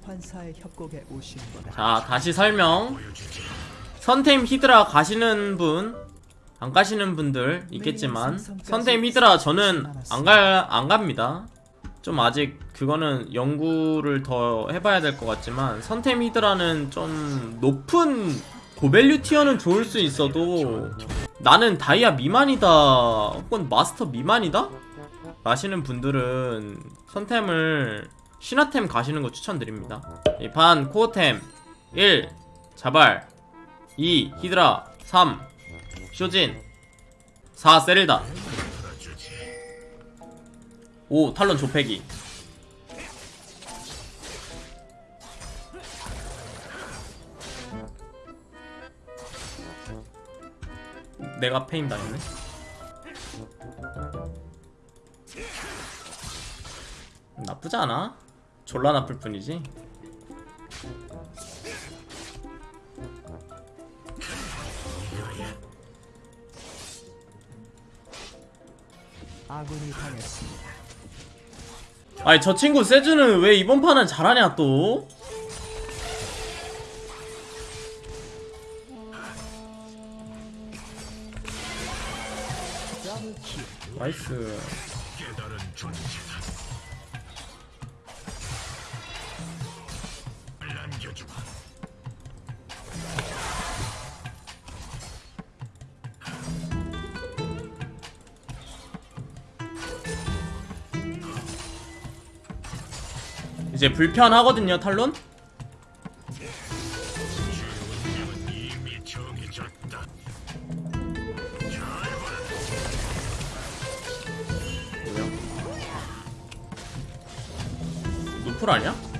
소환사의 협곡에 오신 거다. 자 다시 설명 선템 히드라 가시는 분 안 가시는 분들 있겠지만 선템 히드라 저는 안 갈 안 갑니다 좀 아직 그거는 연구를 더 해봐야 될 것 같지만 선템 히드라는 좀 높은 고밸류 티어는 좋을 수 있어도 나는 다이아 미만이다 혹은 마스터 미만이다? 가시는 분들은 선템을 신화템 가시는 거 추천드립니다. 이판 코어템 1 자발 2 히드라 3 쇼진 4 세릴다 5 탈론 조패기 내가 페인 당했네? 나쁘지 않아 졸라 나쁠 뿐이지 아군이 당했습니다. 아니 저 친구 세주는 왜 이번 판은 잘하냐 또? 나이스 이제 불편하거든요 탈론? 노플 아니야?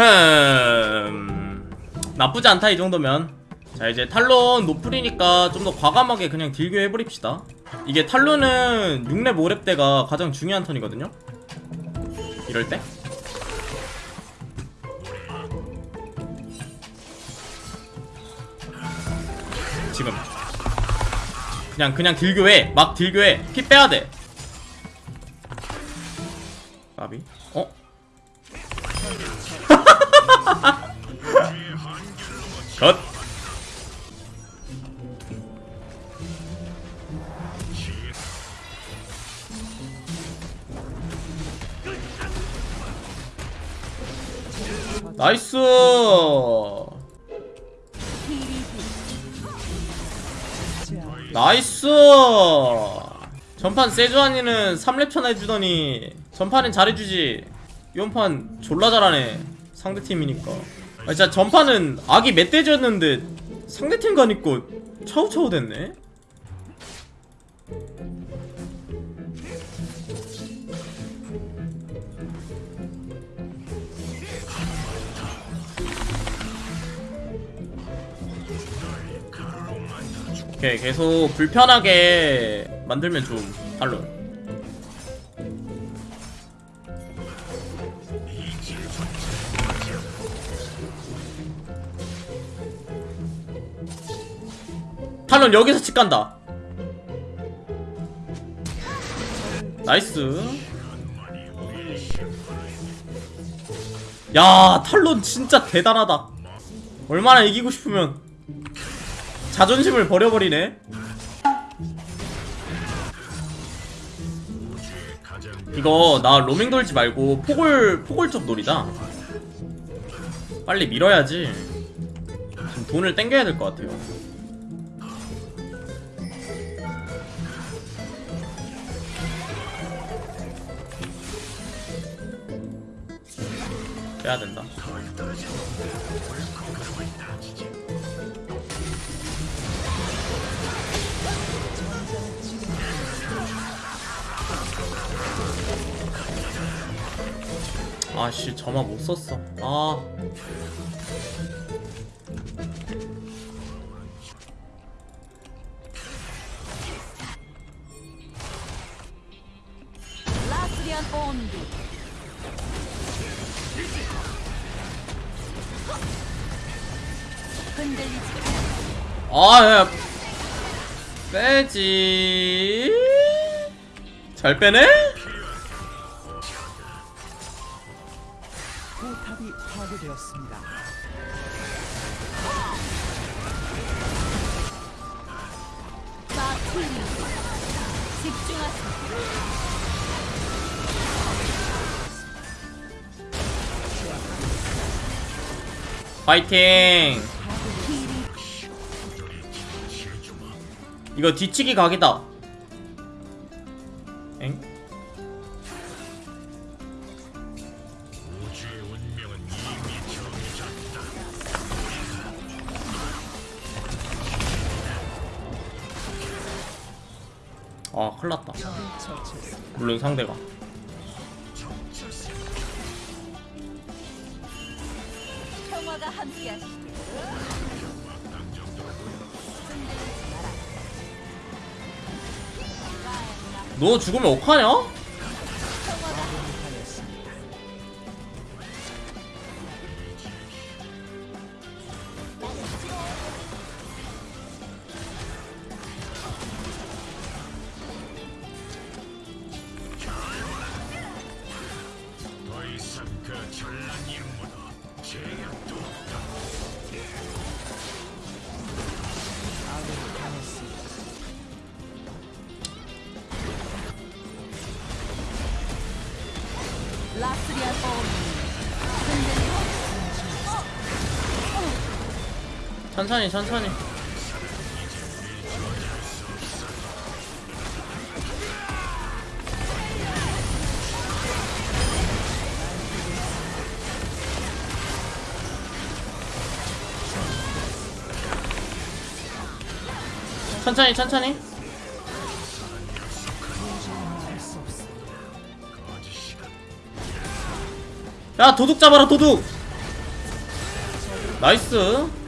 흠. 나쁘지 않다 이 정도면. 자 이제 탈론 노플이니까 좀 더 과감하게 그냥 딜교 해버립시다. 이게 탈론은 6렙 5렙 때가 가장 중요한 턴이거든요? 이럴 때? 지금. 그냥 그냥 딜교해. 막 딜교해. 피 빼야돼 나이스! 나이스! 전판 세주아니는 3렙천 해주더니 전판엔 잘해주지. 이번판 졸라 잘하네 상대팀이니까. 아 진짜 전판은 악이 멧돼지였는데 상대팀 가니까 차우차우 됐네 오케이 계속 불편하게 만들면 좀 탈론. 탈론 여기서 집 간다. 나이스. 야 탈론 진짜 대단하다. 얼마나 이기고 싶으면 자존심을 버려버리네. 이거 나 로밍 돌지 말고 포골 포골 쪽 놀이다. 빨리 밀어야지. 지금 돈을 땡겨야 될 것 같아요. 빼야 된다 아씨 점화 못 썼어 아 아, 야. 빼지. 잘 빼네? 파괴되었습니다. 집중하세요. 파이팅! 이거 뒤치기 각이다. 엥? 아, 큰일 났다. 처치했습니다. 물론 상대가. 너 죽으면 어떡하냐? 전란 임무도 제약도 없다. 천천히, 천천히. 천천히, 천천히. 야, 도둑 잡아라, 도둑! 나이스.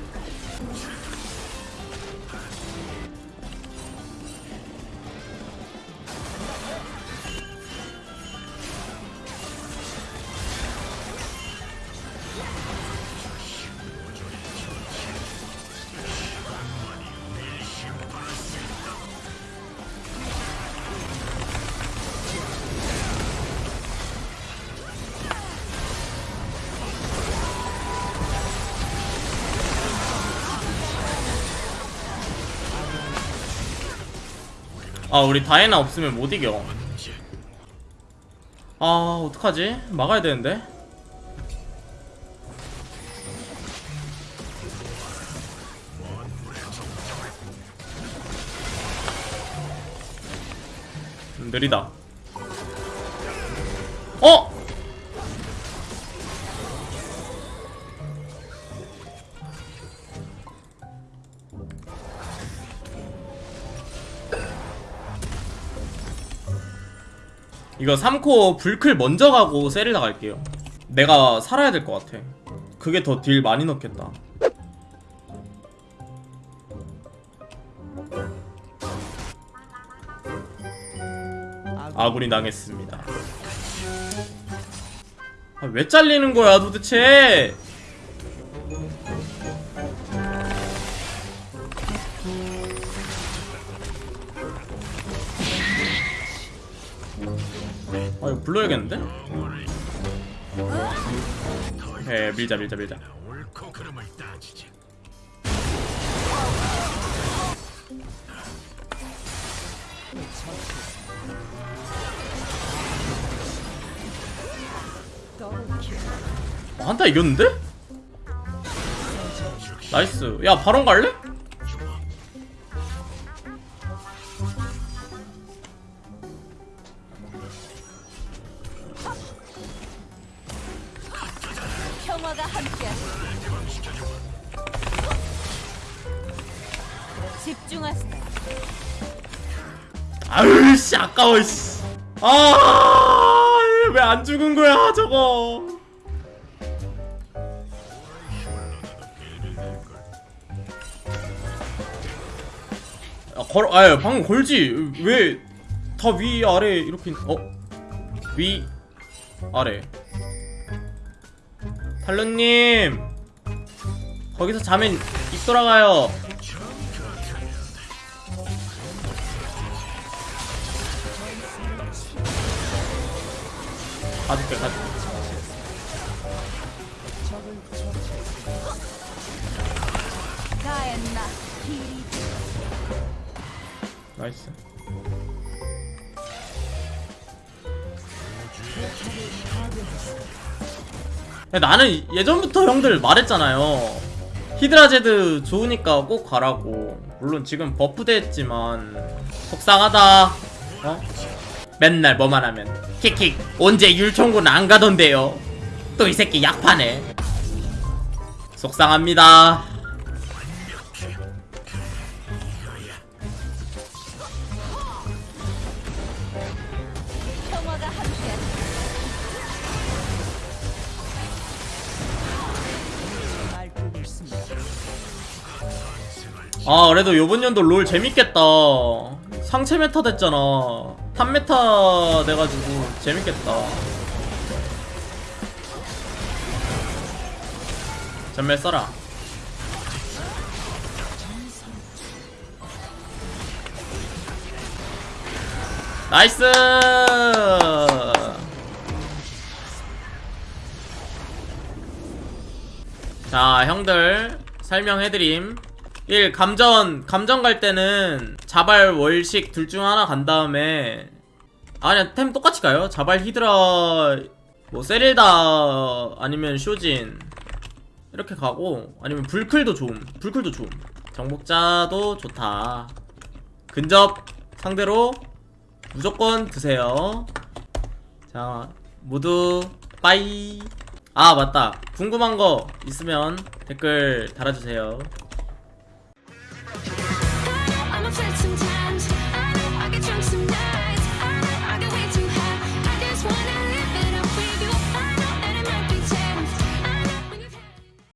아, 우리 다이애나 없으면 못 이겨. 아, 어떡하지? 막아야 되는데. 음, 느리다. 어? 이거 3코 불클 먼저 가고 세릴 나갈게요. 내가 살아야 될 것 같아. 그게 더 딜 많이 넣겠다. 아군이 당했습니다. 아, 왜 잘리는 거야 도대체? 불러야겠는데? 에 밀자 밀자 밀자. 어, 한타 이겼는데? 나이스 야 바론 갈래? 집중하세요. 아유 씨 아까워 씨. 아왜 안 죽은 거야 저거 아, 걸, 아 방금 걸지 왜 다 위 아래 이렇게 있- 어? 위 아래 탈루님 거기서 자면 입 돌아가요 가줄게 가줄게. 나이스. 야, 나는 예전부터 형들 말했잖아요. 히드라제드 좋으니까 꼭 가라고. 물론 지금 버프돼 했지만 속상하다. 어? 맨날 뭐만 하면 킥킥 언제 율총군 안 가던데요? 또 이 새끼 약파네. 속상합니다 아 그래도 요번 연도 롤 재밌겠다. 상체 메타 됐잖아. 탑 메타 돼가지고 재밌겠다. 전멸 써라. 나이스! 자 형들 설명해드림 1. 감전 감전 갈 때는 자발 월식 둘 중 하나 간 다음에 아니야 템 똑같이 가요. 자발 히드라 뭐 세릴다 아니면 쇼진 이렇게 가고 아니면 불클도 좋음. 불클도 좋음. 정복자도 좋다. 근접 상대로 무조건 드세요. 자 모두 빠이. 아 맞다. 궁금한 거 있으면 댓글 달아주세요